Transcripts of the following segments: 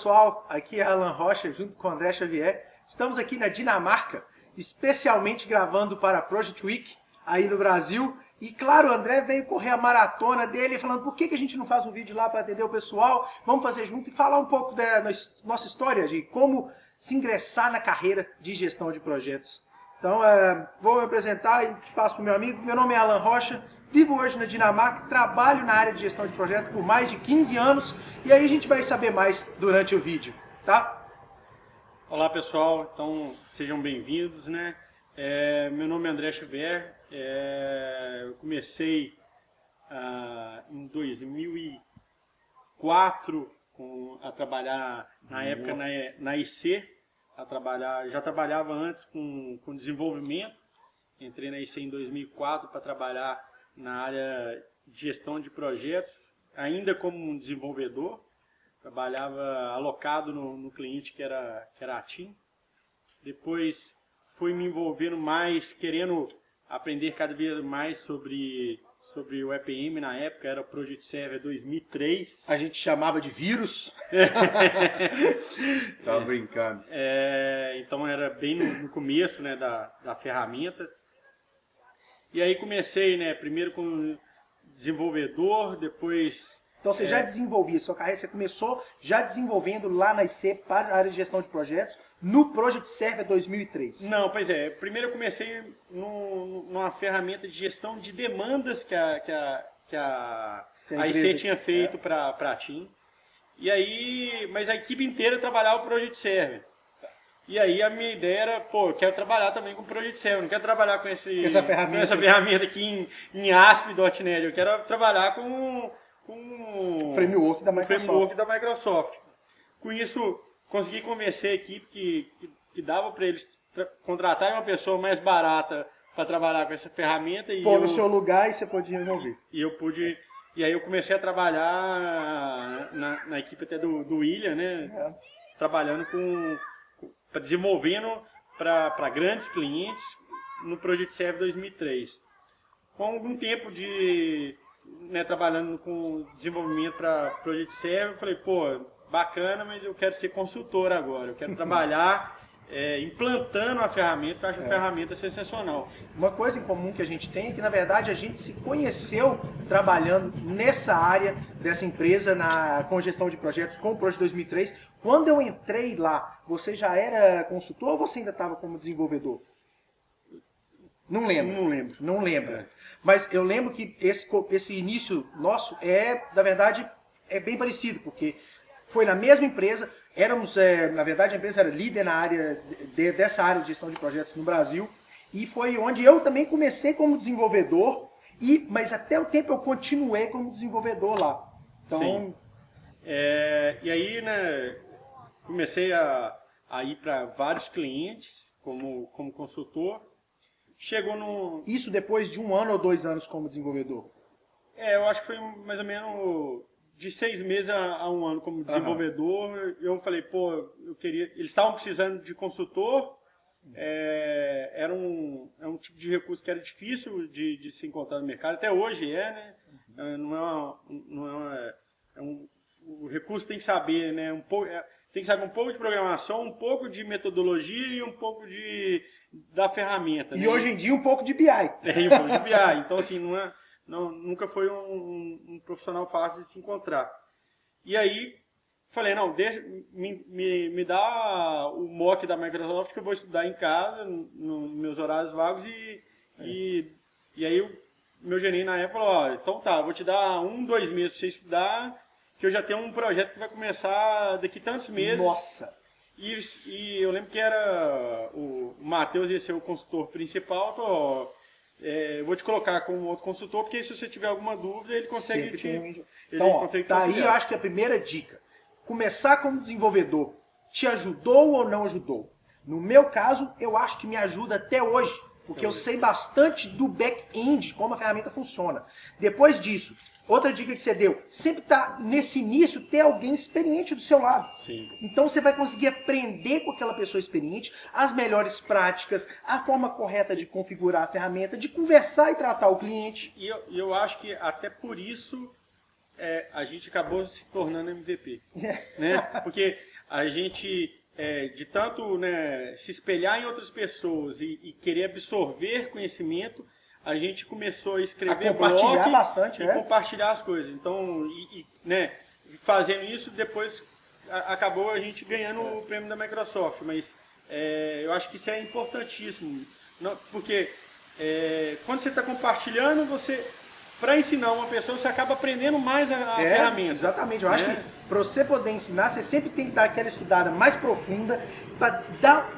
pessoal, aqui é Alan Rocha junto com André Xavier. Estamos aqui na Dinamarca, especialmente gravando para a Project Week aí no Brasil. E claro, o André veio correr a maratona dele falando por que, que a gente não faz um vídeo lá para atender o pessoal, vamos fazer junto e falar um pouco da nossa história, de como se ingressar na carreira de gestão de projetos. Então, é, vou me apresentar e passo para o meu amigo. Meu nome é Alan Rocha, Vivo hoje na Dinamarca, trabalho na área de gestão de projetos por mais de 15 anos e aí a gente vai saber mais durante o vídeo, tá? Olá pessoal, então sejam bem-vindos, né? É, meu nome é André Schubert, é, eu comecei ah, em 2004 com, a trabalhar na época na, na IC, a trabalhar, já trabalhava antes com, com desenvolvimento, entrei na IC em 2004 para trabalhar na área de gestão de projetos, ainda como um desenvolvedor. Trabalhava alocado no, no cliente que era, que era a TIM. Depois fui me envolvendo mais, querendo aprender cada vez mais sobre, sobre o EPM na época, era o Project Server 2003. A gente chamava de vírus. Tava é, brincando. É, então era bem no, no começo né, da, da ferramenta. E aí comecei, né, primeiro com desenvolvedor, depois... Então você é... já desenvolvia sua carreira, você começou já desenvolvendo lá na IC para a área de gestão de projetos no Project Server 2003. Não, pois é. Primeiro eu comecei no, numa ferramenta de gestão de demandas que a, que a, que a, a IC tinha feito é. para a TIM. E aí, mas a equipe inteira trabalhava o Project Server. E aí a minha ideia era, pô, eu quero trabalhar também com Project Server, não quero trabalhar com, esse, essa, ferramenta. com essa ferramenta aqui em, em ASP.NET, eu quero trabalhar com, com o framework da Microsoft. framework da Microsoft. Com isso, consegui convencer a equipe que, que, que dava para eles contratarem uma pessoa mais barata para trabalhar com essa ferramenta. E Pô, eu, no seu lugar e você podia envolver. E eu pude... E aí eu comecei a trabalhar na, na equipe até do, do William, né? É. Trabalhando com desenvolvendo para grandes clientes no Project Serve 2003. Com algum tempo de né, trabalhando com desenvolvimento para Project Serve, eu falei, pô, bacana, mas eu quero ser consultor agora, eu quero trabalhar é, implantando a ferramenta, eu acho é. a ferramenta sensacional. Uma coisa em comum que a gente tem é que, na verdade, a gente se conheceu trabalhando nessa área dessa empresa na, com gestão de projetos com o Project 2003. Quando eu entrei lá, você já era consultor ou você ainda estava como desenvolvedor? Não lembro. Não lembro. Não lembro. É. Mas eu lembro que esse, esse início nosso é, na verdade, é bem parecido, porque foi na mesma empresa, Éramos, é, na verdade, a empresa era líder na área de, dessa área de gestão de projetos no Brasil. E foi onde eu também comecei como desenvolvedor, e, mas até o tempo eu continuei como desenvolvedor lá. Então, Sim. É, e aí, né, comecei a, a ir para vários clientes como, como consultor. Chegou no... Isso depois de um ano ou dois anos como desenvolvedor? É, eu acho que foi mais ou menos de seis meses a, um ano como desenvolvedor, uhum. eu falei, pô, eu queria. Eles estavam precisando de consultor, é, era, um, é um tipo de recurso que era difícil de, de se encontrar no mercado, até hoje é, né? Uhum. Não é, uma, não é, uma, é um, o recurso tem que saber, né? Um pouco, é, tem que saber um pouco de programação, um pouco de metodologia e um pouco de, da ferramenta. E né? hoje em dia um pouco de BI. É, um pouco de BI. Então, assim, não é não, nunca foi um, um, profissional fácil de se encontrar. E aí, falei, não, deixa, me, me, me dá o mock da Microsoft que eu vou estudar em casa, nos no meus horários vagos, e, é. e, e aí meu gerente na época falou, ó, então tá, vou te dar um, dois meses para você estudar, que eu já tenho um projeto que vai começar daqui tantos meses. Nossa! E, e eu lembro que era o, Matheus ia ser o consultor principal, falou, é, vou te colocar como outro consultor, porque se você tiver alguma dúvida, ele consegue te, ele Então, ó, consegue tá aí eu acho que a primeira dica. Começar como desenvolvedor te ajudou ou não ajudou? No meu caso, eu acho que me ajuda até hoje, porque eu sei bastante do back-end, como a ferramenta funciona. Depois disso, Outra dica que você deu, sempre tá nesse início ter alguém experiente do seu lado. Sim. Então você vai conseguir aprender com aquela pessoa experiente as melhores práticas, a forma correta de configurar a ferramenta, de conversar e tratar o cliente. E eu, eu acho que até por isso é, a gente acabou se tornando MVP. né? Porque a gente, é, de tanto né, se espelhar em outras pessoas e, e, querer absorver conhecimento, a gente começou a escrever a compartilhar blog bastante, e é? compartilhar as coisas. Então, e, e, né, fazendo isso, depois a, acabou a gente ganhando o prêmio da Microsoft. Mas é, eu acho que isso é importantíssimo. Não, porque é, quando você está compartilhando, você para ensinar uma pessoa, você acaba aprendendo mais a, a é, ferramenta. Exatamente. Eu acho né? que para você poder ensinar, você sempre tem que dar aquela estudada mais profunda, para dar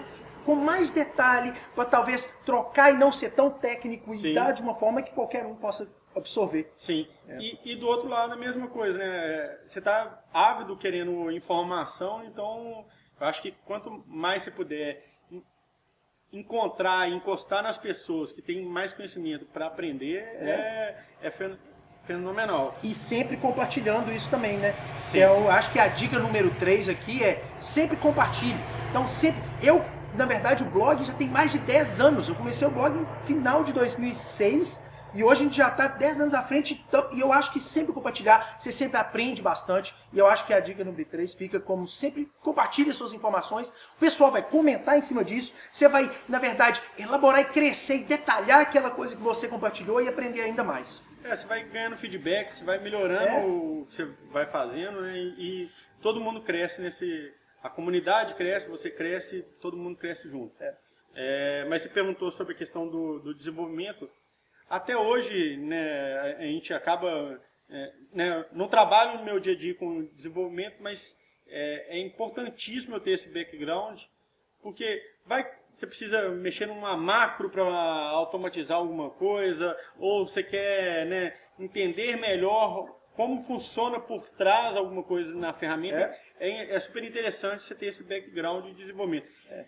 com mais detalhe, para talvez trocar e não ser tão técnico Sim. e dar de uma forma que qualquer um possa absorver. Sim. É. E, e, do outro lado a mesma coisa, né? Você está ávido querendo informação, então eu acho que quanto mais você puder encontrar, encostar nas pessoas que têm mais conhecimento para aprender é, é, é fenomenal. E sempre compartilhando isso também, né? Sim. Eu acho que a dica número 3 aqui é sempre compartilhe. Então, sempre. Eu, na verdade, o blog já tem mais de 10 anos. Eu comecei o blog no final de 2006 e hoje a gente já está 10 anos à frente, então, e eu acho que sempre compartilhar, você sempre aprende bastante. E eu acho que a dica no B3 fica como sempre compartilhe suas informações. O pessoal vai comentar em cima disso. Você vai, na verdade, elaborar e crescer e detalhar aquela coisa que você compartilhou e aprender ainda mais. É, você vai ganhando feedback, você vai melhorando é. o que você vai fazendo né? e todo mundo cresce nesse. A comunidade cresce, você cresce, todo mundo cresce junto. É. É, mas você perguntou sobre a questão do, do desenvolvimento. Até hoje, né, a gente acaba... É, né, não trabalho no meu dia a dia com desenvolvimento, mas é, é importantíssimo eu ter esse background, porque vai, você precisa mexer numa macro para automatizar alguma coisa, ou você quer né, entender melhor como funciona por trás alguma coisa na ferramenta. É, é, é super interessante você ter esse background de desenvolvimento. É,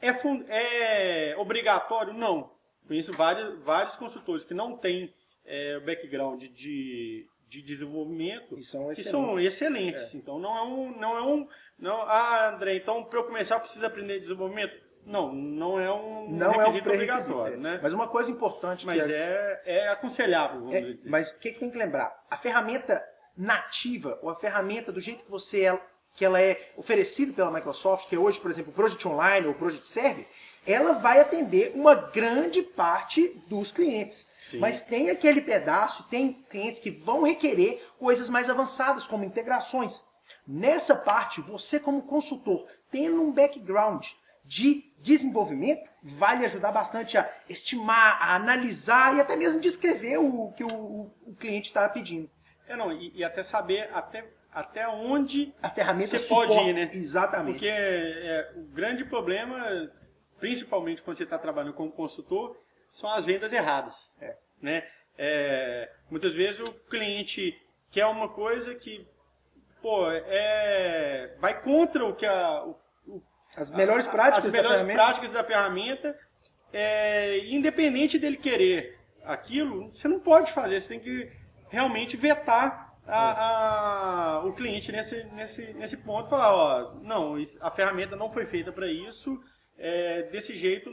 é, é obrigatório? Não. Conheço vários, vários consultores que não têm é, background de, de desenvolvimento e são excelentes. são excelentes. É. Então não é um. Não é um não, ah, André, então para eu começar eu preciso aprender desenvolvimento? Não, não é um não é um obrigatório. Né? Mas uma coisa importante Mas é, é, é aconselhável. É, mas o que, que tem que lembrar? A ferramenta nativa, ou a ferramenta do jeito que você é, que ela é oferecida pela Microsoft, que é hoje, por exemplo, o Project Online ou o Project Server, ela vai atender uma grande parte dos clientes. Sim. Mas tem aquele pedaço, tem clientes que vão requerer coisas mais avançadas, como integrações. Nessa parte, você como consultor, tendo um background de desenvolvimento, vai lhe ajudar bastante a estimar, a analisar e até mesmo descrever o que o, o cliente está pedindo. É, não, e, e, até saber até, até onde a ferramenta você pode ir, né? Exatamente. Porque é, o grande problema principalmente quando você está trabalhando como consultor, são as vendas erradas. É. Né? É, muitas vezes o cliente quer uma coisa que pô, é, vai contra o que a, o, as melhores práticas, as melhores da, ferramenta. práticas da ferramenta. É, independente dele querer aquilo, você não pode fazer, você tem que realmente vetar a, a, o cliente nesse, nesse, nesse ponto, falar, ó, não, a ferramenta não foi feita para isso, é, desse jeito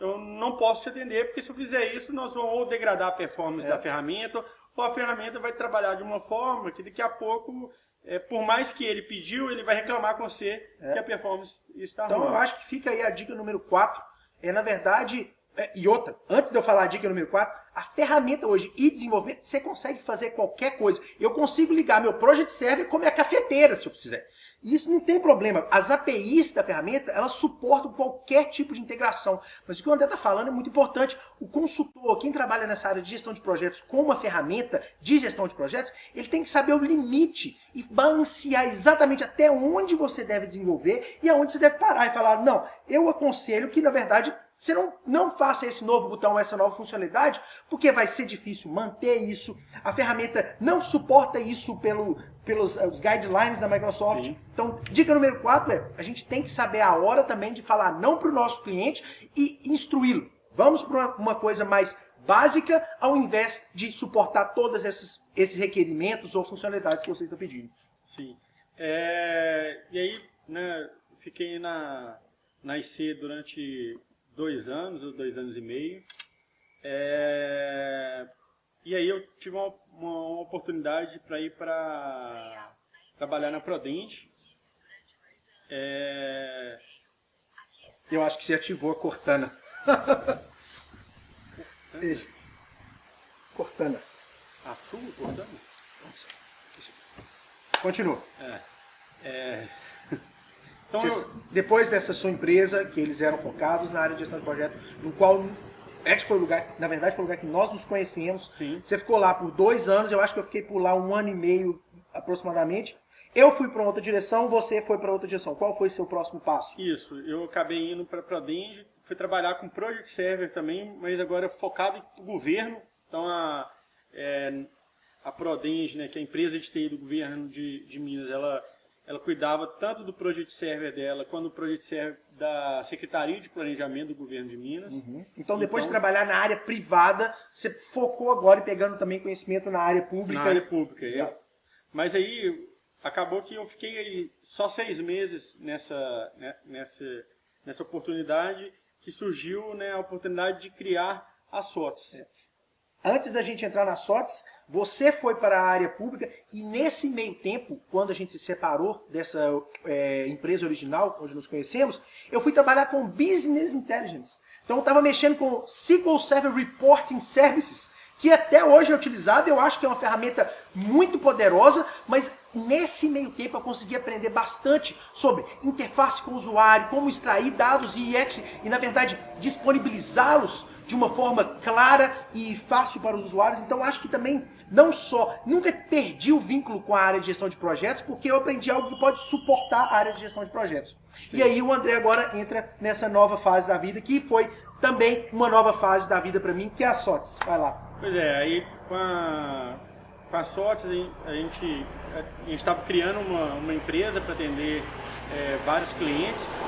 eu não posso te atender, porque se eu fizer isso, nós vamos ou degradar a performance é. da ferramenta, ou a ferramenta vai trabalhar de uma forma que daqui a pouco, é, por mais que ele pediu, ele vai reclamar com você é. que a performance está Então ruim. eu acho que fica aí a dica número 4, é na verdade, e outra, antes de eu falar a dica número 4, a ferramenta hoje e desenvolvimento, você consegue fazer qualquer coisa. Eu consigo ligar meu Project Server como minha cafeteira, se eu quiser. E isso não tem problema. As APIs da ferramenta, elas suportam qualquer tipo de integração. Mas o que o André está falando é muito importante. O consultor, quem trabalha nessa área de gestão de projetos com uma ferramenta de gestão de projetos, ele tem que saber o limite e balancear exatamente até onde você deve desenvolver e aonde você deve parar e falar, não, eu aconselho que, na verdade, você não, não faça esse novo botão, essa nova funcionalidade, porque vai ser difícil manter isso. A ferramenta não suporta isso pelo, pelos eh, os guidelines da Microsoft. Sim. Então, dica número 4 é, a gente tem que saber a hora também de falar não para o nosso cliente e instruí-lo. Vamos para uma coisa mais básica, ao invés de suportar todos esses, esses requerimentos ou funcionalidades que vocês estão pedindo. Sim. É, e aí, né, fiquei na, na IC durante dois anos, ou dois anos e meio. É... e aí eu tive uma, uma oportunidade para ir para trabalhar na Prodente. É... Eu acho que você ativou a Cortana. Cortana. A sua Cortana? Continua. É. é... Então, Vocês- eu- Depois dessa sua empresa, que eles eram focados na área de gestão de projeto, no qual este foi o lugar, na verdade foi o lugar que nós nos conhecemos. Sim. Você ficou lá por dois anos, eu acho que eu fiquei por lá um ano e meio aproximadamente. Eu fui para outra direção, você foi para outra direção. Qual foi seu próximo passo? Isso, eu acabei indo para a Prodenge, fui trabalhar com Project Server também, mas agora focado em governo. Então a, é, a Prodenge, né, que é a empresa de TI do governo de, de Minas, ela, ela cuidava tanto do Project Server dela quanto do Project Server da Secretaria de Planejamento do governo de Minas. Então, depois de Então- trabalhar na área privada, você focou agora em pegando também conhecimento na área pública. Na área pública. Já. Eu- mas aí acabou que eu fiquei aí só seis meses nessa, né, nessa, nessa oportunidade que surgiu né, a oportunidade de criar a SOTS. Antes da gente entrar na SOTS, você foi para a área pública e nesse meio tempo, quando a gente se separou dessa é, empresa original, onde nos conhecemos, eu fui trabalhar com Business Intelligence. Então eu estava mexendo com SQL Server Reporting Services, que até hoje é utilizado, eu acho que é uma ferramenta muito poderosa, mas nesse meio tempo eu consegui aprender bastante sobre interface com o usuário, como extrair dados e, e na verdade, disponibilizá-los de uma forma clara e fácil para os usuários. Então acho que também não só nunca perdi o vínculo com a área de gestão de projetos, porque eu aprendi algo que pode suportar a área de gestão de projetos. E aí o André agora entra nessa nova fase da vida, que foi também uma nova fase da vida para mim, que é a SOTS. Vai lá. Pois é, aí com a, com a SOTS a gente a gente estava criando uma, uma empresa para atender é, vários clientes.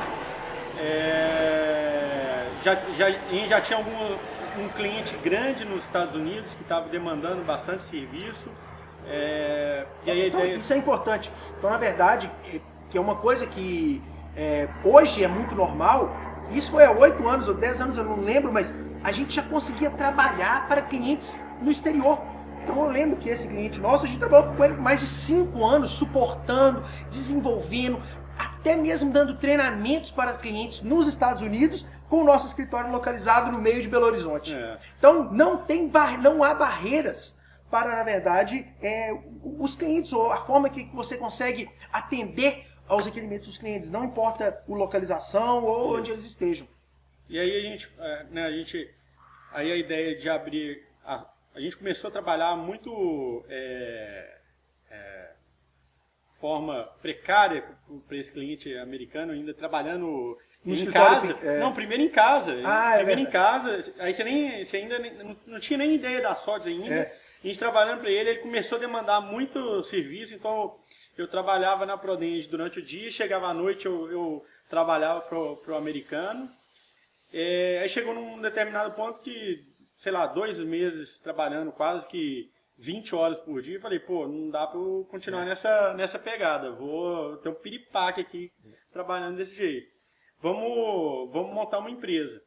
É, já, já, já tinha algum, um cliente grande nos Estados Unidos que estava demandando bastante serviço. É, e aí Então, ideia, isso é importante. Então, na verdade, é- que é uma coisa que é, hoje é muito normal, isso foi há oito anos ou dez anos, eu não lembro, mas a gente já conseguia trabalhar para clientes no exterior. Então eu lembro que esse cliente nosso, a gente trabalhou com ele por mais de cinco anos, suportando, desenvolvendo, até mesmo dando treinamentos para clientes nos Estados Unidos, com o nosso escritório localizado no meio de Belo Horizonte. É. Então não tem bar... não há barreiras para, na verdade, é, os clientes ou a forma que você consegue atender aos requerimentos dos clientes, não importa a localização ou onde eles estejam. E aí a gente, é, né, a gente, aí a ideia de abrir, a, a gente começou a trabalhar muito é, é, forma precária para esse cliente americano, ainda trabalhando No em casa. é. Não, primeiro em casa. Ah, é primeiro em verdade. casa. Aí você nem, você ainda nem- não, não tinha nem ideia da sorte ainda. É. A gente trabalhando para ele, ele começou a demandar muito serviço, então eu trabalhava na Prodenge durante o dia, chegava à noite eu, eu trabalhava pro, pro americano. É, aí chegou num determinado ponto que, sei lá, dois meses trabalhando quase que 20 horas por dia, eu falei, pô, não dá pra eu continuar nessa, nessa pegada, vou ter um piripaque aqui trabalhando desse jeito. Vamos, vamos montar uma empresa.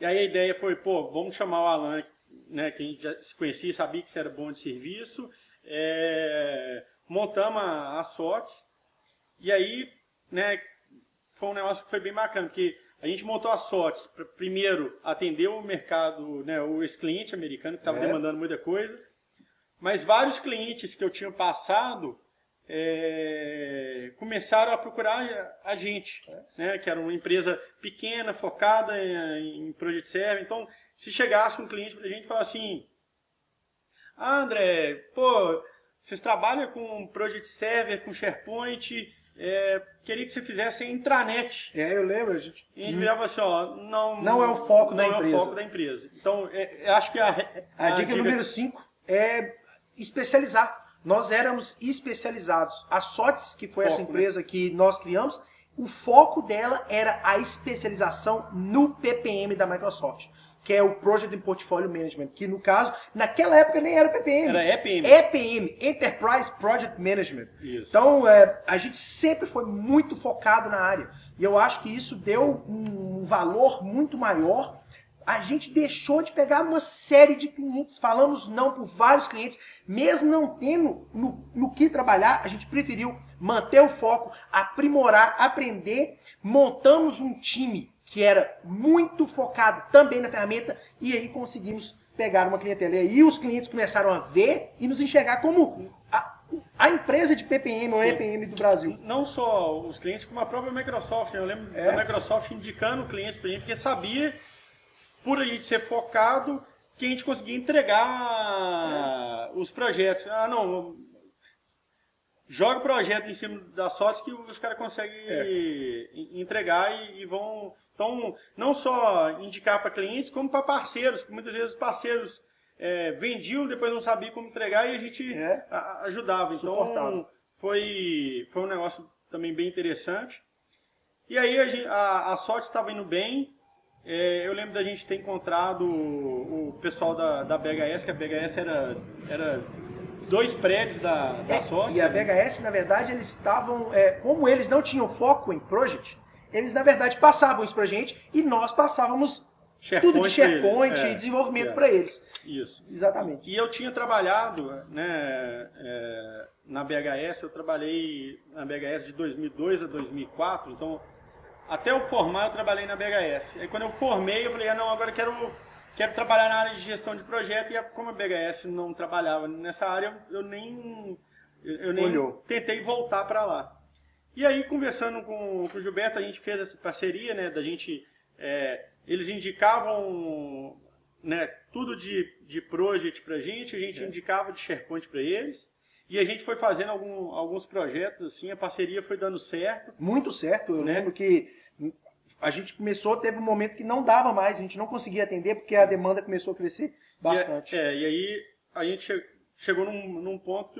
E aí a ideia foi, pô, vamos chamar o Alan, né, que a gente já se conhecia, sabia que você era bom de serviço, é, montamos a, a SOTS, e aí, né, foi um negócio que foi bem bacana, porque a gente montou a SOTS para primeiro atender o mercado, né, o esse cliente americano que estava É. demandando muita coisa, mas vários clientes que eu tinha passado é, começaram a procurar a gente, né, que era uma empresa pequena, focada em, em Project Server. Então, se chegasse um cliente para a gente e falasse assim, ah, André, pô, vocês trabalham com Project Server, com SharePoint, é, queria que você fizesse a intranet. É, eu lembro, a gente. E a gente virava assim, ó, não, Não é o foco da não empresa. é o foco da empresa. Então, é, acho que a, A, dica, número 5 é especializar. Nós éramos especializados. A SOTS, que foi essa Foco, empresa que nós criamos, o foco dela era a especialização no PPM da Microsoft, que é o Project and Portfolio Management, que no caso, naquela época nem era PPM. Era EPM. EPM, Enterprise Project Management. Isso. Então, é, a gente sempre foi muito focado na área. E eu acho que isso deu um valor muito maior a gente deixou de pegar uma série de clientes, falamos não por vários clientes, mesmo não tendo no, no que trabalhar, a gente preferiu manter o foco, aprimorar, aprender, montamos um time que era muito focado também na ferramenta e aí conseguimos pegar uma clientela. E aí os clientes começaram a ver e nos enxergar como a, a empresa de PPM ou EPM do Brasil. Não só os clientes, como a própria Microsoft. Eu lembro é. da Microsoft indicando clientes para a gente, porque sabia por a gente ser focado, que a gente conseguia entregar é. os projetos. Ah, não, joga o projeto em cima da sorte que os caras conseguem é. entregar e, e, vão. Então, não só indicar para clientes, como para parceiros, que muitas vezes os parceiros é, vendiam, depois não sabiam como entregar e a gente é. a, ajudava. Então, foi, foi um negócio também bem interessante. E aí a, a, a sorte estava indo bem, é, eu lembro da gente ter encontrado o, o pessoal da, da BHS, que a BHS era, era dois prédios da, da é, E a BHS, na verdade, eles estavam. É, como eles não tinham foco em project, eles na verdade passavam isso pra gente e nós passávamos SharePoint tudo de SharePoint e é, desenvolvimento é. para eles. Isso. Exatamente. E eu tinha trabalhado né, é, na BHS, eu trabalhei na BHS de 2002 a 2004, então até eu formar, eu trabalhei na BHS. Aí quando eu formei, eu falei, ah, não, agora eu quero, quero trabalhar na área de gestão de projeto. E como a BHS não trabalhava nessa área, eu nem, eu nem tentei voltar para lá. E aí, conversando com, com o Gilberto, a gente fez essa parceria, né, da gente... É, eles indicavam né, tudo de, de project para a gente, a gente é. indicava de SharePoint para eles. E a gente foi fazendo algum, alguns projetos, assim, a parceria foi dando certo. Muito certo, eu né? lembro que a gente começou, teve um momento que não dava mais, a gente não conseguia atender porque a demanda começou a crescer bastante. E, é, e aí a gente chegou num, num ponto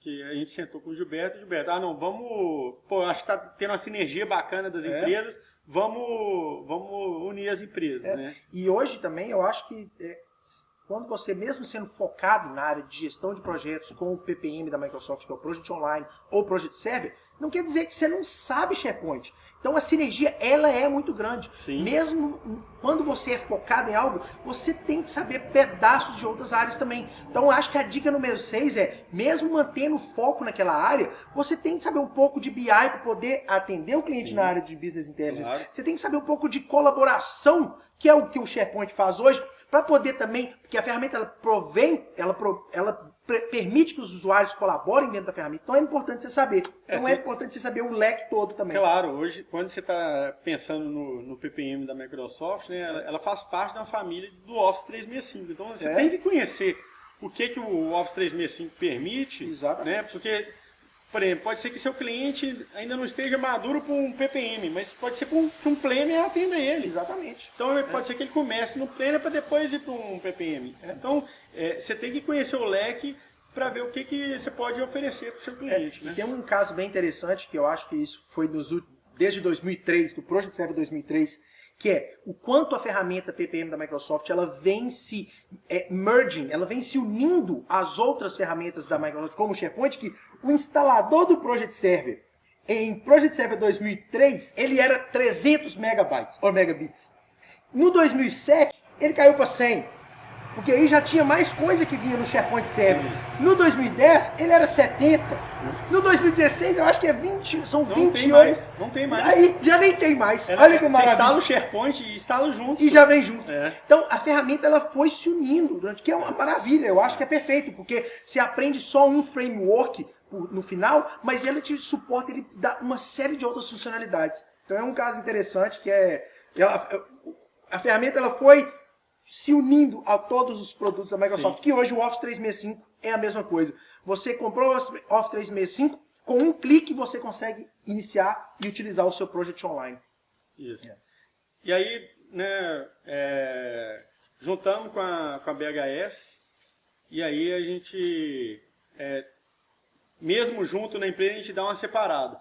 que, o, a gente sentou com o Gilberto, e Gilberto, ah não, vamos, pô, acho que tá tendo uma sinergia bacana das é. empresas, vamos, vamos unir as empresas, é. né? E hoje também eu acho que é, quando você, mesmo sendo focado na área de gestão de projetos com o PPM da Microsoft, que é o Project Online ou Project Server, não quer dizer que você não sabe SharePoint. Então a sinergia, ela é muito grande. Sim. Mesmo quando você é focado em algo, você tem que saber pedaços de outras áreas também. Então acho que a dica número 6 é, mesmo mantendo foco naquela área, você tem que saber um pouco de BI para poder atender o cliente Sim. na área de Business Intelligence. Claro. Você tem que saber um pouco de colaboração, que é o que o SharePoint faz hoje, para poder também, porque a ferramenta ela provém, ela, ela permite que os usuários colaborem dentro da ferramenta. Então é importante você saber. É, então é, importante você saber o leque todo também. Claro, hoje, quando você está pensando no, no, PPM da Microsoft, né, ela, ela, faz parte da família do Office 365. Então você é. tem que conhecer o que, que o Office 365 permite. Exatamente. Né, porque por exemplo, pode ser que seu cliente ainda não esteja maduro para um PPM, mas pode ser que um, que um planner atenda ele. Exatamente. Então é. pode ser que ele comece no planner para depois ir para um PPM. É. Então é, você tem que conhecer o leque para ver o que, que você pode oferecer para o seu é, cliente. Né? Tem um caso bem interessante que eu acho que isso foi nos, desde 2003, do Project Server 2003, que é o quanto a ferramenta PPM da Microsoft ela vem se é, merging, ela vem se unindo às outras ferramentas da Microsoft, como o SharePoint, que o instalador do Project Server em Project Server 2003 ele era 300 megabytes ou megabits. No 2007 ele caiu para 100. Porque aí já tinha mais coisa que vinha no SharePoint Server. Sim. No 2010, ele era 70. No 2016, eu acho que é 20, são não 28. Tem mais, não tem mais. Aí já nem tem mais. Olha que maravilha. Você instala o SharePoint e instala junto. E já vem junto. É. Então, a ferramenta ela foi se unindo, durante, que é uma maravilha. Eu acho que é perfeito, porque você aprende só um framework no final, mas ele te suporta, ele dá uma série de outras funcionalidades. Então é um caso interessante que é... Ela, a ferramenta ela foi se unindo a todos os produtos da Microsoft, Sim. que hoje o Office 365 é a mesma coisa. Você comprou o Office 365, com um clique você consegue iniciar e utilizar o seu Project Online. Isso. É. E aí, né, é, juntamos com a, com a BHS, e aí a gente, é, mesmo junto na empresa, a gente dá uma separada.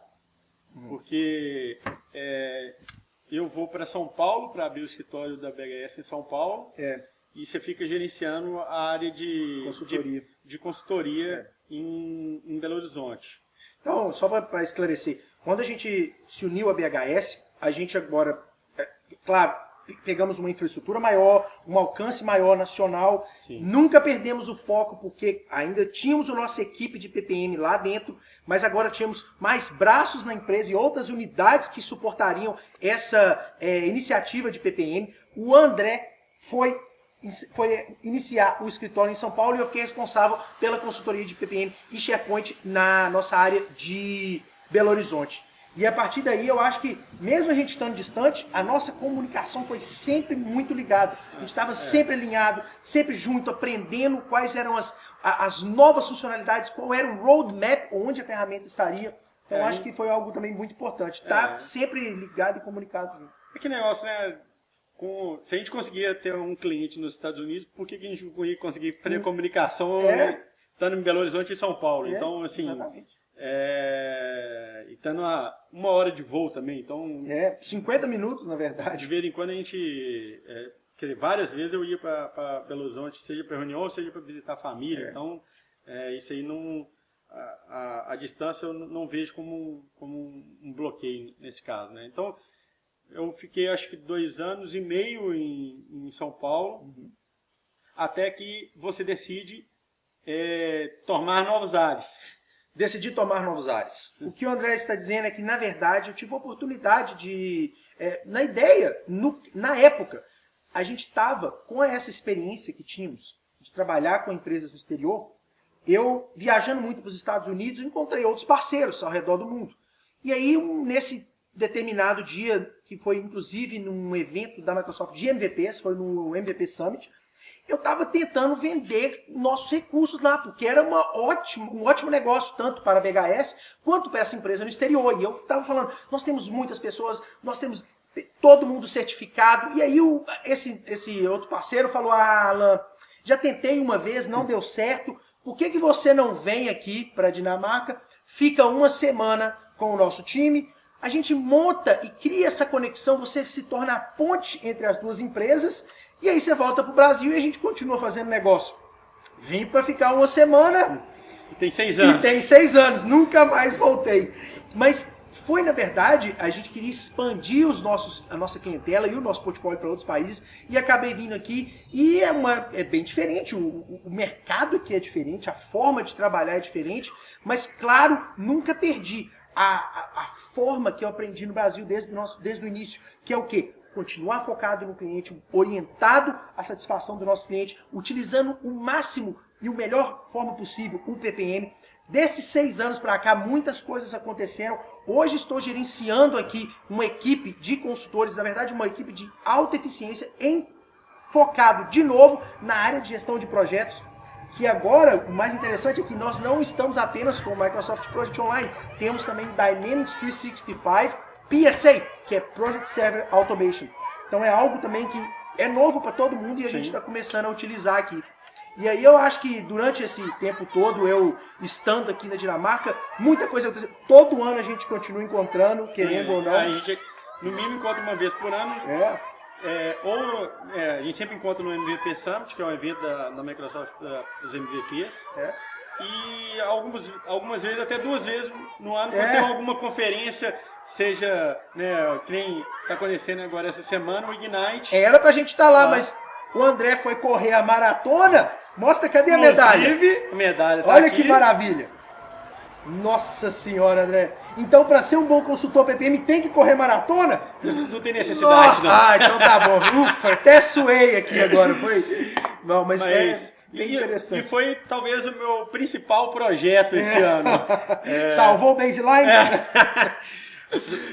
Uhum. Porque é, eu vou para São Paulo para abrir o escritório da BHS em São Paulo. É. E você fica gerenciando a área de consultoria, de, de consultoria é. em, em, Belo Horizonte. Então, só para esclarecer, quando a gente se uniu à BHS, a gente agora, é, claro, pegamos uma infraestrutura maior, um alcance maior nacional. Sim. Nunca perdemos o foco, porque ainda tínhamos a nossa equipe de PPM lá dentro, mas agora tínhamos mais braços na empresa e outras unidades que suportariam essa é, iniciativa de PPM. O André foi foi iniciar o escritório em São Paulo e eu fiquei responsável pela consultoria de PPM e SharePoint na nossa área de Belo Horizonte. E a partir daí eu acho que, mesmo a gente estando distante, a nossa comunicação foi sempre muito ligada. A gente estava é. sempre alinhado, sempre junto, aprendendo quais eram as, as novas funcionalidades, qual era o roadmap, onde a ferramenta estaria. Então é, acho que foi algo também muito importante. Tá é. sempre ligado e comunicado. É que negócio, né? Com, se a gente conseguia ter um cliente nos Estados Unidos, por que, que a gente não ia conseguir fazer hum. comunicação é. estando em Belo Horizonte e São Paulo? É, então, assim, exatamente. É, e estando a uma hora de voo também, então... É, 50 minutos, na verdade. De vez em quando a gente... É, quer dizer, várias vezes eu ia para Belo Horizonte, seja para reunião, seja para visitar a família, é. então é, isso aí não... A, a, a, distância eu não vejo como, como um bloqueio nesse caso, né? Então, eu fiquei acho que dois anos e meio em, em São Paulo, uhum. até que você decide é, tomar novos ares. Decidi tomar novos ares. O que o André está dizendo é que, na verdade, eu tive a oportunidade de... É, na ideia, no, na época, a gente estava com essa experiência que tínhamos de trabalhar com empresas no exterior, eu, viajando muito para os Estados Unidos, encontrei outros parceiros ao redor do mundo. E aí, nesse determinado dia, que foi inclusive num evento da Microsoft de MVPs, foi no MVP Summit, eu estava tentando vender nossos recursos lá, porque era uma ótimo, um ótimo negócio, tanto para a BHS quanto para essa empresa no exterior. E eu estava falando, nós temos muitas pessoas, nós temos todo mundo certificado. E aí o, esse, esse outro parceiro falou, ah, Alan, já tentei uma vez, não deu certo, por que, que você não vem aqui para a Dinamarca, fica uma semana com o nosso time, a gente monta e cria essa conexão, você se torna a ponte entre as duas empresas, e aí você volta para o Brasil e a gente continua fazendo negócio. Vim para ficar uma semana. E tem seis anos. E tem seis anos, nunca mais voltei. Mas foi, na verdade, a gente queria expandir os nossos, a nossa clientela e o nosso portfólio para outros países, e acabei vindo aqui, e é, uma, é bem diferente, o, o mercado aqui é diferente, a forma de trabalhar é diferente, mas, claro, nunca perdi a, a, a, forma que eu aprendi no Brasil desde o, nosso, desde o início, que é o quê? Continuar focado no cliente, orientado à satisfação do nosso cliente, utilizando o máximo e o melhor forma possível o PPM. Desses seis anos para cá, muitas coisas aconteceram. Hoje estou gerenciando aqui uma equipe de consultores, na verdade uma equipe de alta eficiência, em, focado de novo na área de gestão de projetos, que agora, o mais interessante é que nós não estamos apenas com o Microsoft Project Online, temos também Dynamics 365 PSA, que é Project Server Automation. Então é algo também que é novo para todo mundo e a Sim. gente está começando a utilizar aqui. E aí eu acho que durante esse tempo todo, eu estando aqui na Dinamarca, muita coisa aconteceu. Todo ano a gente continua encontrando, Sim, querendo ou não. A gente, no mínimo, encontra uma vez por ano. É. É, ou é, a gente sempre encontra no MVP Summit, que é um evento da, da Microsoft da, dos MVPs. É. E algumas, algumas vezes, até duas vezes no ano, é. tem alguma conferência, seja, né, que nem está acontecendo agora essa semana, o Ignite. Era pra gente estar tá lá, ah. mas o André foi correr a maratona. Mostra, cadê a medalha? a medalha tá Olha aqui. que maravilha. Nossa senhora, André. Então, para ser um bom consultor PPM, tem que correr maratona? Não tem necessidade, não. Ah, então tá bom. Ufa, até suei aqui agora. Foi... Não, mas, mas é bem e, interessante. E foi talvez o meu principal projeto esse é. ano. É... Salvou o baseline? É.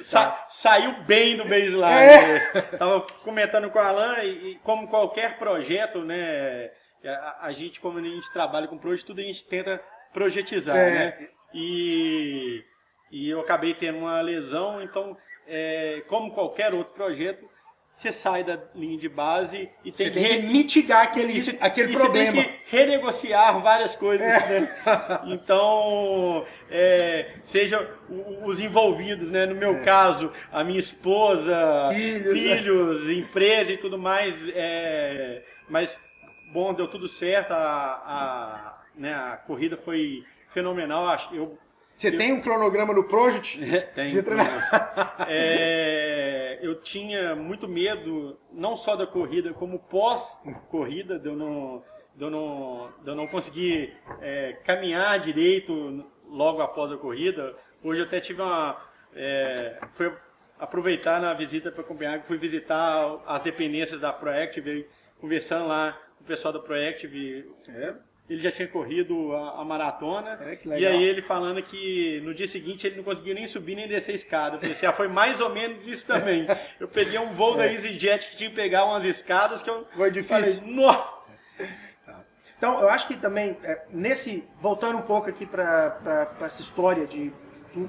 Sa saiu bem do baseline. É. Tava comentando com o Alan, e, como qualquer projeto, né? A, a, gente, como a gente trabalha com projeto, tudo a gente tenta projetizar, é. né? E, e eu acabei tendo uma lesão, então, é, como qualquer outro projeto, você sai da linha de base e tem você que, tem que mitigar aquele, aquele problema. Você tem que renegociar várias coisas. É. Né? Então, é, seja os envolvidos, né? no meu é. caso, a minha esposa, filhos, filhos né? empresa e tudo mais. É, mas, bom, deu tudo certo, a, a, né, a corrida foi fenomenal. Eu, Você eu, tem um cronograma no Project? Tem. É, eu tinha muito medo, não só da corrida, como pós-corrida, de eu não, de eu não, de eu não conseguir é, caminhar direito logo após a corrida. Hoje eu até tive uma... É, foi aproveitar na visita para Copenhague, fui visitar as dependências da Proactive, conversando lá com o pessoal da Proactive. É ele já tinha corrido a, a maratona. É, e aí ele falando que no dia seguinte ele não conseguia nem subir nem descer a escada. Eu falei assim, ah, foi mais ou menos isso também. Eu peguei um voo é. da EasyJet que tinha que pegar umas escadas que eu foi difícil. falei! Tá. Então, eu acho que também, é, nesse, voltando um pouco aqui para essa história de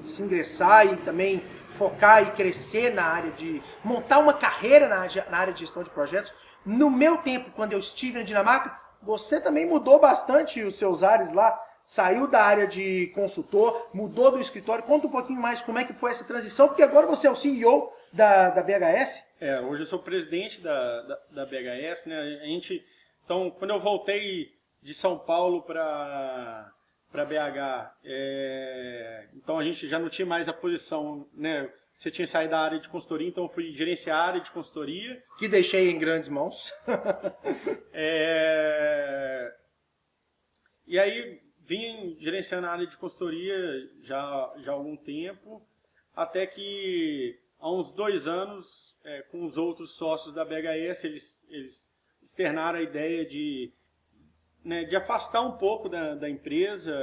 se ingressar e também focar e crescer na área de montar uma carreira na, na área de gestão de projetos, no meu tempo, quando eu estive na Dinamarca, você também mudou bastante os seus ares lá, saiu da área de consultor, mudou do escritório. Conta um pouquinho mais como é que foi essa transição, porque agora você é o CEO da, da BHS. É, hoje eu sou presidente da, da, da BHS, né? A gente, então, quando eu voltei de São Paulo para para BH, é, então a gente já não tinha mais a posição, né? Você tinha saído da área de consultoria, então eu fui gerenciar a área de consultoria. Que deixei em grandes mãos. é... E aí vim gerenciando a área de consultoria já, já há algum tempo, até que há uns dois anos, é, com os outros sócios da BHS, eles, eles externaram a ideia de, né, de afastar um pouco da, da empresa,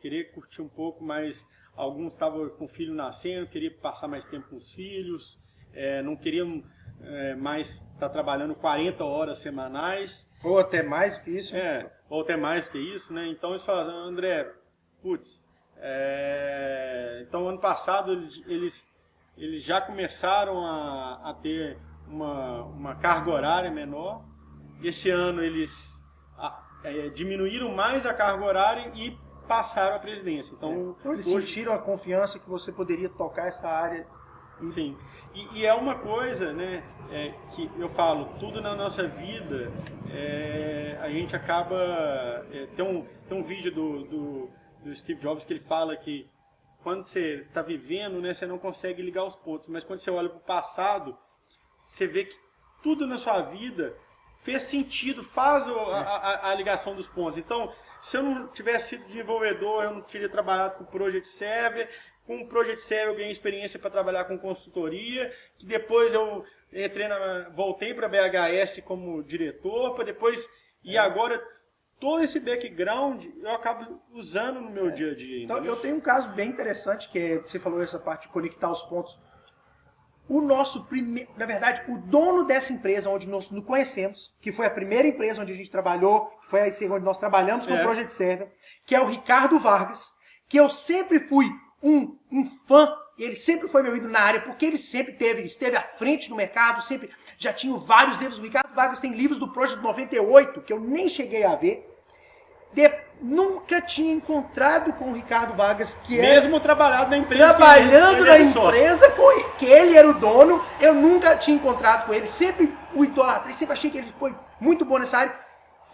querer curtir um pouco mais alguns estavam com o filho nascendo, queriam passar mais tempo com os filhos, é, não queriam é, mais estar tá trabalhando 40 horas semanais. Ou até mais do que isso. É, ou até mais do que isso, né? Então eles falaram, André, putz, é... então ano passado eles, eles, eles já começaram a, a ter uma, uma carga horária menor. Esse ano eles a, é, diminuíram mais a carga horária e passaram a presidência. Então, é. eles hoje... sentiram a confiança que você poderia tocar essa área. E... Sim. E, e, é uma coisa, né, é, que eu falo, tudo na nossa vida, é, a gente acaba... É, tem, um, tem um vídeo do, do, do Steve Jobs que ele fala que quando você está vivendo, né, você não consegue ligar os pontos, mas quando você olha para o passado, você vê que tudo na sua vida fez sentido, faz a, a, a ligação dos pontos. Então, se eu não tivesse sido desenvolvedor, eu não teria trabalhado com Project Server. Com o Project Server eu ganhei experiência para trabalhar com consultoria, que depois eu entrei na, voltei para a BHS como diretor, para depois e é. agora todo esse background eu acabo usando no meu é. dia a dia. Então, eu tenho um caso bem interessante que é, você falou essa parte de conectar os pontos o nosso primeiro, na verdade, o dono dessa empresa onde nós nos conhecemos, que foi a primeira empresa onde a gente trabalhou, que foi a onde nós trabalhamos com é. o Project Server, que é o Ricardo Vargas, que eu sempre fui um, um fã, ele sempre foi meu ídolo na área, porque ele sempre teve, esteve à frente no mercado, sempre já tinha vários livros. O Ricardo Vargas tem livros do Project 98, que eu nem cheguei a ver. De, nunca tinha encontrado com o Ricardo Vargas, que Mesmo era, trabalhado na empresa. Trabalhando na empresa com, que ele era o dono, eu nunca tinha encontrado com ele. Sempre o idolatrei, sempre achei que ele foi muito bom nessa área.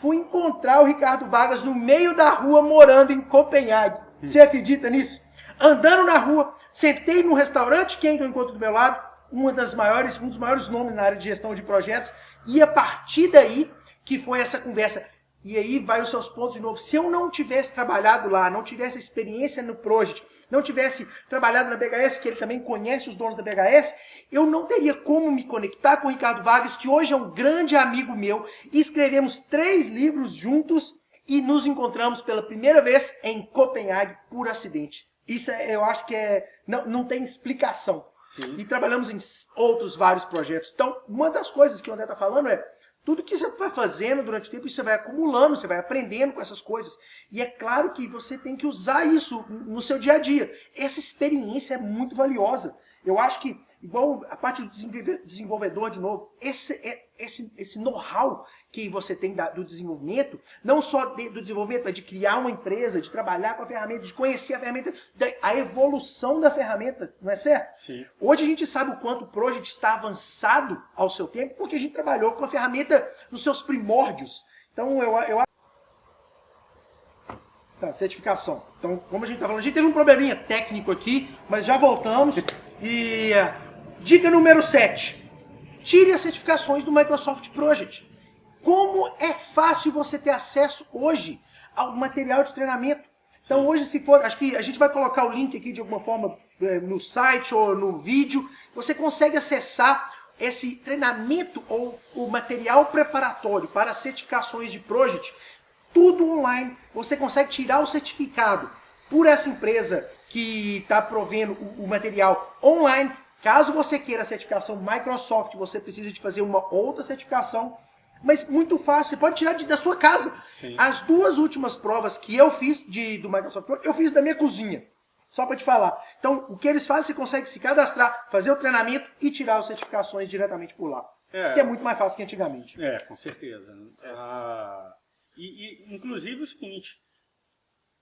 Fui encontrar o Ricardo Vargas no meio da rua, morando em Copenhague. Hum. Você acredita nisso? Andando na rua, sentei num restaurante, quem eu encontro do meu lado? Uma das maiores, um dos maiores nomes na área de gestão de projetos. E a partir daí que foi essa conversa. E aí vai os seus pontos de novo. Se eu não tivesse trabalhado lá, não tivesse experiência no Project, não tivesse trabalhado na BHS, que ele também conhece os donos da BHS, eu não teria como me conectar com o Ricardo Vargas, que hoje é um grande amigo meu. Escrevemos três livros juntos e nos encontramos pela primeira vez em Copenhague por acidente. Isso é, eu acho que é, não, não tem explicação. Sim. E trabalhamos em outros vários projetos. Então, uma das coisas que o André está falando é, tudo que você vai fazendo durante o tempo, você vai acumulando, você vai aprendendo com essas coisas. E é claro que você tem que usar isso no seu dia a dia. Essa experiência é muito valiosa. Eu acho que, igual a parte do desenvolvedor, de novo, esse, é, esse, esse know-how que você tem da, do desenvolvimento, não só de, do desenvolvimento, mas de criar uma empresa, de trabalhar com a ferramenta, de conhecer a ferramenta, a evolução da ferramenta, não é certo? Sim. Hoje a gente sabe o quanto o Project está avançado ao seu tempo, porque a gente trabalhou com a ferramenta nos seus primórdios. Então eu, eu Tá, certificação. Então, como a gente está falando, a gente teve um probleminha técnico aqui, mas já voltamos. E dica número 7 tire as certificações do Microsoft Project. Como é fácil você ter acesso hoje ao material de treinamento. Então hoje, se for, acho que a gente vai colocar o link aqui de alguma forma é, no site ou no vídeo, você consegue acessar esse treinamento ou o material preparatório para certificações de Project, tudo online. Você consegue tirar o certificado por essa empresa que está provendo o, o material online. Caso você queira a certificação Microsoft, você precisa de fazer uma outra certificação mas muito fácil. Você pode tirar de, da sua casa. Sim. As duas últimas provas que eu fiz de, do Microsoft Pro, eu fiz da minha cozinha. Só para te falar. Então, o que eles fazem, você consegue se cadastrar, fazer o treinamento e tirar as certificações diretamente por lá. É, que é muito mais fácil que antigamente. É, com certeza. Ah, e, e, inclusive o seguinte,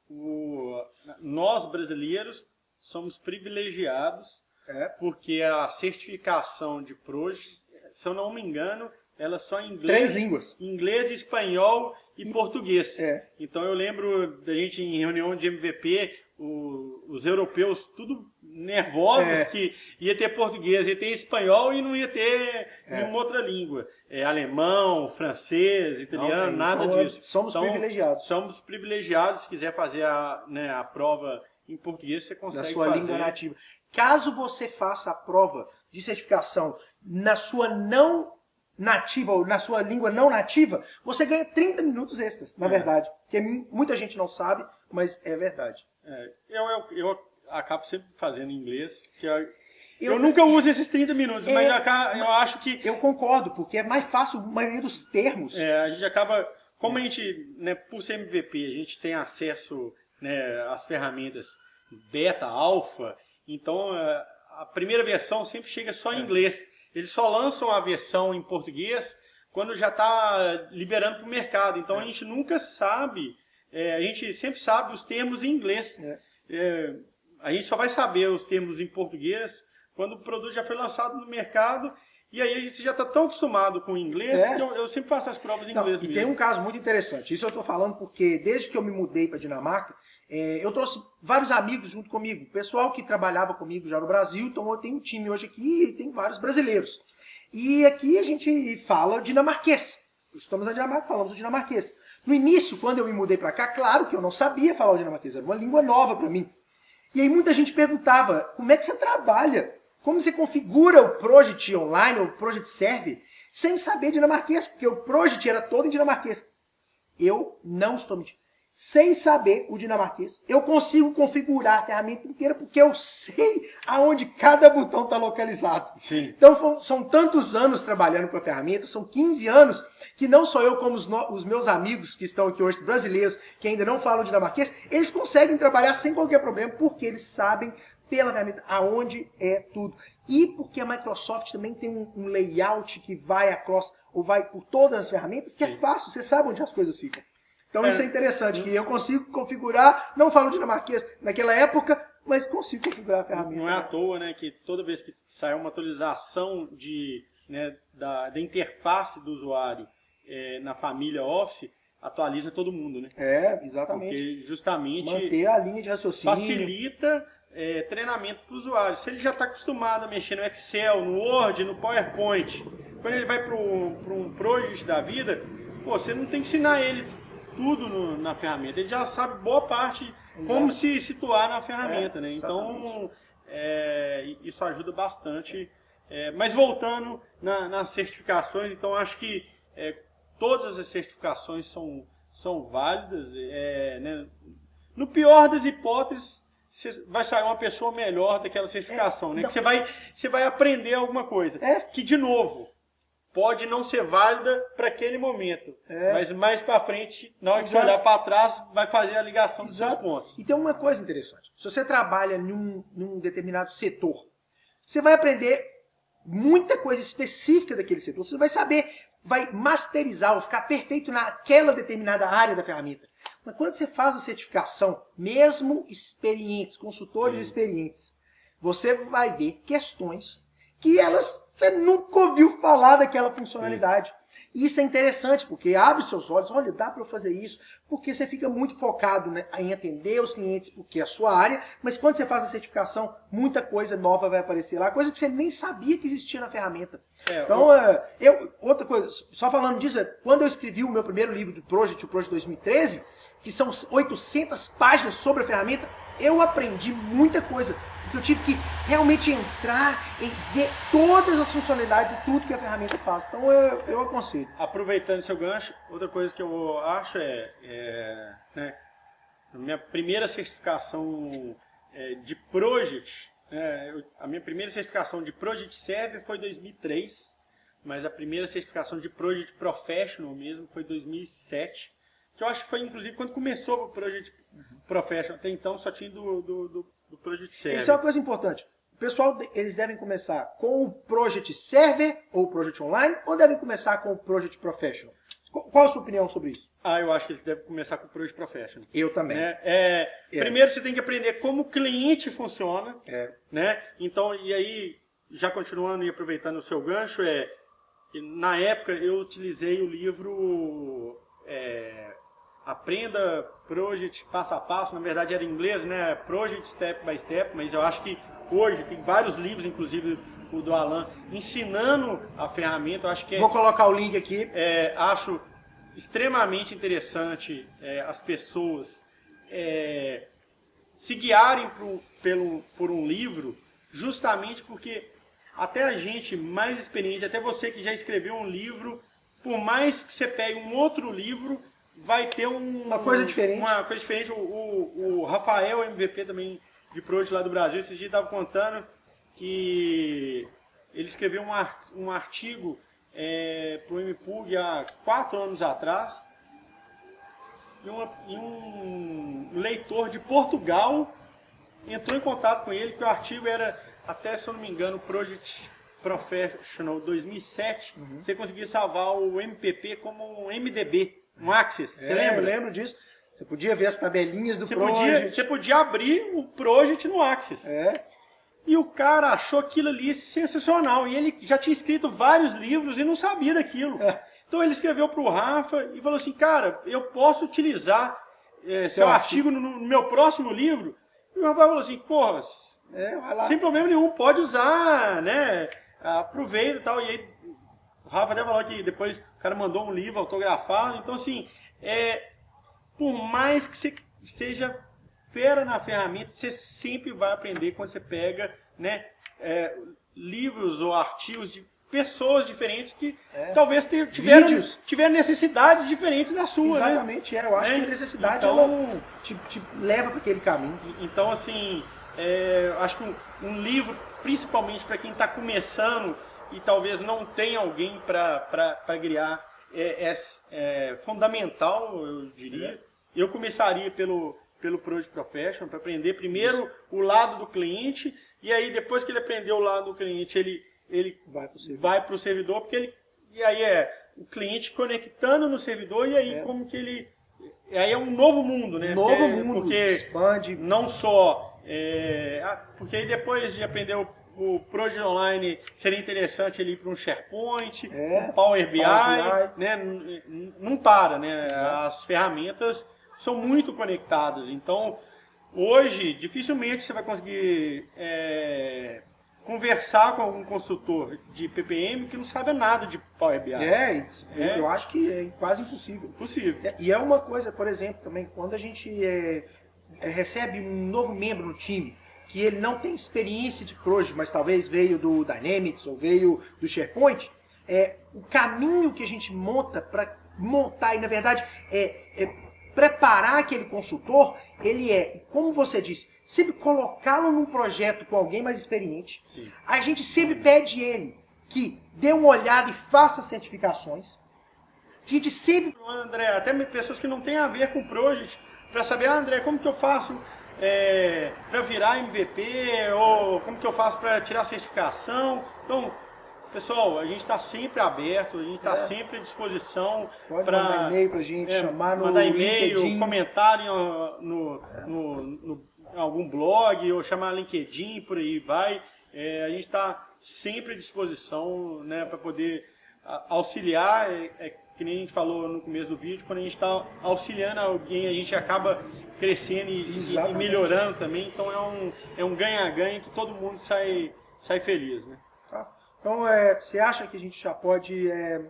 o, nós brasileiros somos privilegiados é. porque a certificação de PROJ, se eu não me engano, ela só em inglês. Três línguas. Inglês, espanhol e, português. É. Então eu lembro da gente em reunião de MVP, o, os europeus tudo nervosos é. que ia ter português, ia ter espanhol e não ia ter é. nenhuma outra língua. É, alemão, francês, italiano, não, nada então, disso. Somos então, privilegiados. Somos privilegiados. Se quiser fazer a, né, a prova em português, você consegue Na sua fazer. língua nativa. Caso você faça a prova de certificação na sua não nativa ou na sua língua não nativa, você ganha 30 minutos extras, na é. verdade. Que muita gente não sabe, mas é verdade. É, eu, eu, eu, acabo sempre fazendo inglês, que eu, eu, eu nunca uso esses 30 minutos, é, mas eu, eu, acho que... Eu concordo, porque é mais fácil a maioria dos termos. É, a gente acaba... Como a gente, né, por ser MVP, a gente tem acesso né, às ferramentas beta, alfa, então é, a primeira versão sempre chega só em é. inglês. Eles só lançam a versão em português quando já está liberando para o mercado. Então a gente nunca sabe, é, a gente sempre sabe os termos em inglês. É. É, a gente só vai saber os termos em português quando o produto já foi lançado no mercado e aí a gente já está tão acostumado com o inglês é. que eu, eu, sempre faço as provas em Não, inglês. E mesmo. tem um caso muito interessante. Isso eu estou falando porque desde que eu me mudei para Dinamarca, é, eu trouxe vários amigos junto comigo, pessoal que trabalhava comigo já no Brasil, então eu tenho um time hoje aqui e tem vários brasileiros. E aqui a gente fala dinamarquês. Estamos na Dinamarca, falamos o dinamarquês. No início, quando eu me mudei para cá, claro que eu não sabia falar o dinamarquês, era uma língua nova para mim. E aí muita gente perguntava, como é que você trabalha? Como você configura o Project Online ou o Project Server sem saber dinamarquês? Porque o Project era todo em dinamarquês. Eu não estou mentindo sem saber o dinamarquês. Eu consigo configurar a ferramenta inteira porque eu sei aonde cada botão está localizado. Sim. Então são tantos anos trabalhando com a ferramenta, são 15 anos que não só eu como os, os meus amigos que estão aqui hoje, brasileiros, que ainda não falam dinamarquês, eles conseguem trabalhar sem qualquer problema porque eles sabem pela ferramenta aonde é tudo. E porque a Microsoft também tem um, um layout que vai across, ou vai por todas as ferramentas, que é Sim. é fácil, você sabe onde as coisas ficam. Então é. isso é interessante, que eu consigo configurar, não falo dinamarquês naquela época, mas consigo configurar a ferramenta. Não é à toa né, que toda vez que sai uma atualização de, né, da, da interface do usuário é, na família Office, atualiza todo mundo, né? É, exatamente. Porque justamente manter a linha de raciocínio facilita é, treinamento para o usuário. Se ele já está acostumado a mexer no Excel, no Word, no PowerPoint, quando ele vai para um project da vida, pô, você não tem que ensinar ele tudo no, na ferramenta. Ele já sabe boa parte Exato. como se situar na ferramenta, é, né? Então, é, isso ajuda bastante. É, mas voltando na, nas certificações, então acho que é, todas as certificações são, são válidas. É, né? No pior das hipóteses, você vai sair uma pessoa melhor daquela certificação, é, né? Que você vai, você vai aprender alguma coisa. É. Que, de novo, pode não ser válida para aquele momento. É. Mas mais para frente, na hora que você olhar para trás, vai fazer a ligação dos Exato. seus pontos. E tem uma coisa interessante. Se você trabalha num, num determinado setor, você vai aprender muita coisa específica daquele setor. Você vai saber, vai masterizar ou ficar perfeito naquela determinada área da ferramenta. Mas quando você faz a certificação, mesmo experientes, consultores Sim. experientes, você vai ver questões que elas você nunca ouviu falar daquela funcionalidade. Isso é interessante, porque abre seus olhos, olha, dá para eu fazer isso, porque você fica muito focado né, em atender os clientes, porque é a sua área, mas quando você faz a certificação, muita coisa nova vai aparecer lá, coisa que você nem sabia que existia na ferramenta. É, então, eu... É, eu, outra coisa, só falando disso, é, quando eu escrevi o meu primeiro livro do Project, o Project 2013, que são 800 páginas sobre a ferramenta, eu aprendi muita coisa que eu tive que realmente entrar e ver todas as funcionalidades e tudo que a ferramenta faz. Então eu, eu aconselho. Aproveitando seu gancho, outra coisa que eu acho é, é né, minha primeira certificação é, de Project, é, eu, a minha primeira certificação de Project Server foi 2003, mas a primeira certificação de Project Professional mesmo foi 2007, que eu acho que foi inclusive quando começou o Project Professional, até então só tinha do, do, do do Project Server. Isso é uma coisa importante. O pessoal, eles devem começar com o Project Server ou o Project Online ou devem começar com o Project Professional? Qual a sua opinião sobre isso? Ah, eu acho que eles devem começar com o Project Professional. Eu também. Né? É, é. Primeiro você tem que aprender como o cliente funciona. É. Né? Então, e aí, já continuando e aproveitando o seu gancho, é na época eu utilizei o livro é, Aprenda Project passo a passo, na verdade era em inglês, né? Project Step by Step, mas eu acho que hoje tem vários livros, inclusive o do Alan, ensinando a ferramenta. Eu acho que é, Vou colocar o link aqui. É, acho extremamente interessante é, as pessoas é, se guiarem por, pelo, por um livro, justamente porque até a gente mais experiente, até você que já escreveu um livro, por mais que você pegue um outro livro, vai ter um, uma coisa diferente. Uma coisa diferente. O, o, o Rafael, MVP também de Project lá do Brasil, esses dias estava contando que ele escreveu um, um artigo é, para o MPUG há quatro anos atrás e, uma, e, um leitor de Portugal entrou em contato com ele que o artigo era, até se eu não me engano, Project Professional 2007. Uhum. Você conseguia salvar o MPP como um MDB um Axis, você é, lembra? Eu lembro disso. Você podia ver as tabelinhas do você Project. Podia, você podia abrir o Project no Axis. É. E o cara achou aquilo ali sensacional. E ele já tinha escrito vários livros e não sabia daquilo. É. Então ele escreveu para o Rafa e falou assim, cara, eu posso utilizar é, seu, artigo, artigo no, no, meu próximo livro? E o Rafa falou assim, porra, é, sem problema nenhum, pode usar, né? Aproveita e tal. E aí Rafa até falou que depois o cara mandou um livro autografado. Então, assim, é, por mais que você seja fera na ferramenta, você sempre vai aprender quando você pega né, é, livros ou artigos de pessoas diferentes que é. talvez tiveram, tiveram necessidades diferentes da sua. Né? Exatamente, né? é. Eu acho é. que a necessidade então, ela te, te leva para aquele caminho. Então, assim, é, acho que um, um livro, principalmente para quem está começando e talvez não tenha alguém para criar é, é, é, fundamental, eu diria. Eu começaria pelo, pelo Project Professional para aprender primeiro Isso. o lado do cliente e aí depois que ele aprendeu o lado do cliente, ele, ele vai para o servidor, porque ele, e aí é o cliente conectando no servidor e aí é. como que ele... Aí é um novo mundo, né? Novo mundo, porque expande. Não só... É, ah, porque aí depois de aprender o o Project Online seria interessante ele ir para um SharePoint, é, um Power BI, Power BI. Né? não para, né? As ferramentas são muito conectadas, então hoje dificilmente você vai conseguir é, conversar com algum consultor de PPM que não sabe nada de Power BI. É, é. eu acho que é quase impossível. Possível. É, e é uma coisa, por exemplo, também, quando a gente é, é recebe um novo membro no time, que ele não tem experiência de Project, mas talvez veio do Dynamics ou veio do SharePoint, é, o caminho que a gente monta para montar, e na verdade é, é, preparar aquele consultor, ele é, como você disse, sempre colocá-lo num projeto com alguém mais experiente. Sim. A gente sempre pede ele que dê uma olhada e faça certificações. A gente sempre... André, até pessoas que não têm a ver com o Project, para saber, ah, André, como que eu faço é, para virar MVP ou como que eu faço para tirar a certificação. Então, pessoal, a gente está sempre aberto, a gente está é. sempre à disposição. Pode pra, mandar e-mail para a gente, é, chamar no Mandar e-mail, comentário no, no, no, no, algum blog ou chamar LinkedIn, por aí vai. É, a gente está sempre à disposição né, para poder auxiliar, é, é, que nem a gente falou no começo do vídeo, quando a gente está auxiliando alguém, a gente acaba crescendo e, e, melhorando também. Então é um é um ganha-ganha que todo mundo sai, sai feliz. Né? Tá. Então é, você acha que a gente já pode. É,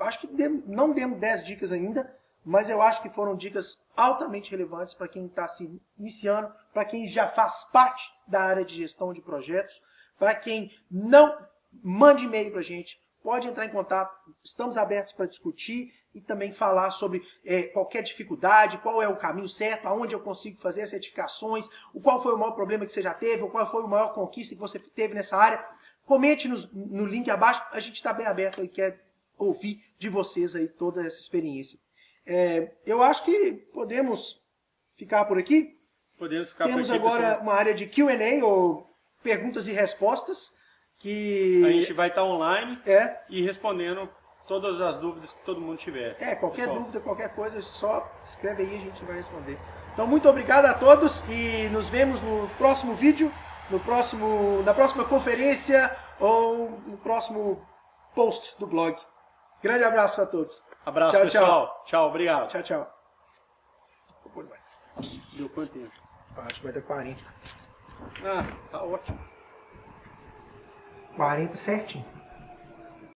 acho que não demos 10 dicas ainda, mas eu acho que foram dicas altamente relevantes para quem está se iniciando, para quem já faz parte da área de gestão de projetos, para quem não mande e-mail para a gente, pode entrar em contato, estamos abertos para discutir e também falar sobre é, qualquer dificuldade, qual é o caminho certo, aonde eu consigo fazer as certificações, o qual foi o maior problema que você já teve, ou qual foi a maior conquista que você teve nessa área. Comente no, no link abaixo, a gente está bem aberto e quer ouvir de vocês aí toda essa experiência. É, eu acho que podemos ficar por aqui. Podemos ficar Temos por aqui, agora pessoal. uma área de Q&A ou perguntas e respostas que a gente vai estar online é. e respondendo todas as dúvidas que todo mundo tiver. É, qualquer pessoal. dúvida, qualquer coisa, só escreve aí e a gente vai responder. Então, muito obrigado a todos e nos vemos no próximo vídeo, no próximo, na próxima conferência ou no próximo post do blog. Grande abraço para todos. Abraço, tchau, pessoal. Tchau. tchau, obrigado. Tchau, tchau. Deu quanto tempo? Acho que vai dar 40. Ah, tá ótimo. 40 certinho.